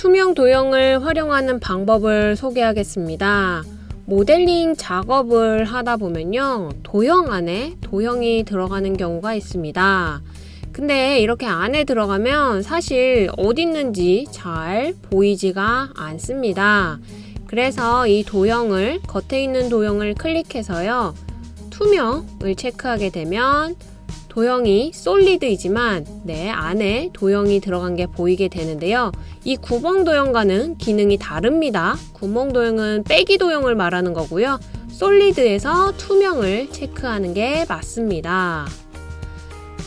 투명 도형을 활용하는 방법을 소개하겠습니다. 모델링 작업을 하다 보면요. 도형 안에 도형이 들어가는 경우가 있습니다. 근데 이렇게 안에 들어가면 사실 어디 있는지 잘 보이지가 않습니다. 그래서 이 도형을 겉에 있는 도형을 클릭해서요. 투명을 체크하게 되면 도형이 솔리드이지만 내 안에 도형이 들어간 게 보이게 되는데요. 이 구멍 도형과는 기능이 다릅니다. 구멍 도형은 빼기 도형을 말하는 거고요. 솔리드에서 투명을 체크하는 게 맞습니다.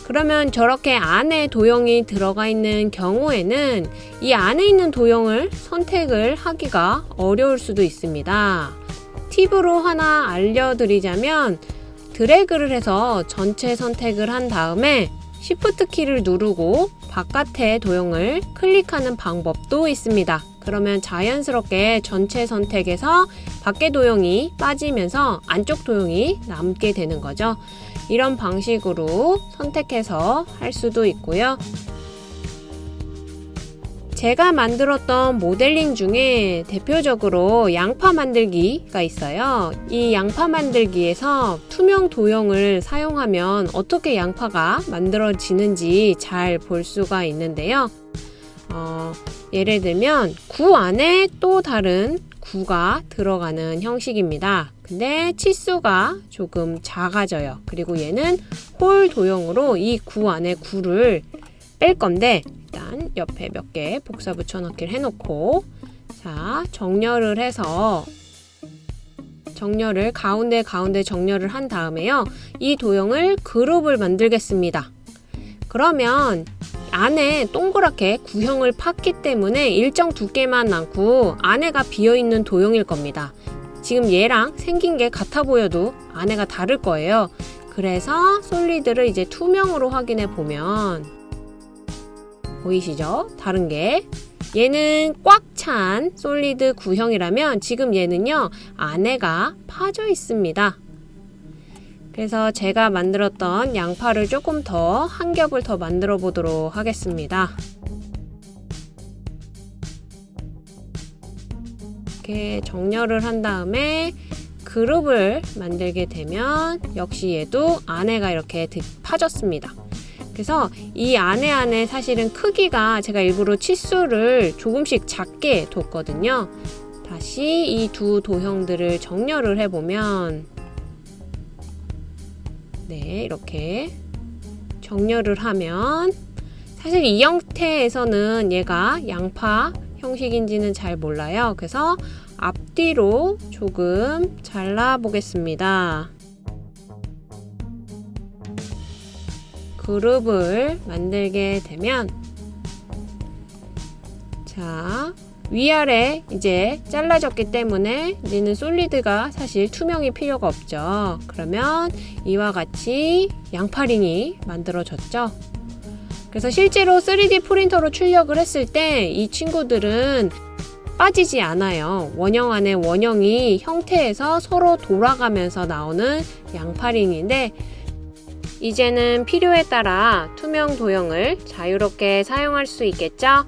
그러면 저렇게 안에 도형이 들어가 있는 경우에는 이 안에 있는 도형을 선택을 하기가 어려울 수도 있습니다. 팁으로 하나 알려드리자면 드래그를 해서 전체 선택을 한 다음에 Shift 키를 누르고 바깥의 도형을 클릭하는 방법도 있습니다. 그러면 자연스럽게 전체 선택에서 밖의 도형이 빠지면서 안쪽 도형이 남게 되는 거죠. 이런 방식으로 선택해서 할 수도 있고요. 제가 만들었던 모델링 중에 대표적으로 양파 만들기가 있어요. 이 양파 만들기에서 투명 도형을 사용하면 어떻게 양파가 만들어지는지 잘 볼 수가 있는데요. 어, 예를 들면 구 안에 또 다른 구가 들어가는 형식입니다. 근데 치수가 조금 작아져요. 그리고 얘는 홀 도형으로 이 구 안에 구를 뺄 건데 일단 옆에 몇 개 복사 붙여넣기를 해놓고 자 정렬을 해서 정렬을 가운데 가운데 정렬을 한 다음에요. 이 도형을 그룹을 만들겠습니다. 그러면 안에 동그랗게 구형을 팠기 때문에 일정 두께만 남고 안에가 비어있는 도형일 겁니다. 지금 얘랑 생긴 게 같아 보여도 안에가 다를 거예요. 그래서 솔리드를 이제 투명으로 확인해 보면 보이시죠? 다른 게. 얘는 꽉 찬 솔리드 구형이라면 지금 얘는요 안에가 파져 있습니다. 그래서 제가 만들었던 양파를 조금 더 한 겹을 더 만들어 보도록 하겠습니다. 이렇게 정렬을 한 다음에 그룹을 만들게 되면 역시 얘도 안에가 이렇게 파졌습니다 그래서 이 안에 안에 사실은 크기가 제가 일부러 치수를 조금씩 작게 뒀거든요. 다시 이 두 도형들을 정렬을 해보면 네 이렇게 정렬을 하면 사실 이 형태에서는 얘가 양파 형식인지는 잘 몰라요. 그래서 앞뒤로 조금 잘라 보겠습니다. 그룹을 만들게 되면 자 위아래 이제 잘라졌기 때문에 이제는 솔리드가 사실 투명이 필요가 없죠. 그러면 이와 같이 양파링이 만들어졌죠. 그래서 실제로 3D 프린터로 출력을 했을 때 이 친구들은 빠지지 않아요. 원형 안에 원형이 형태에서 서로 돌아가면서 나오는 양파링인데 이제는 필요에 따라 투명 도형을 자유롭게 사용할 수 있겠죠?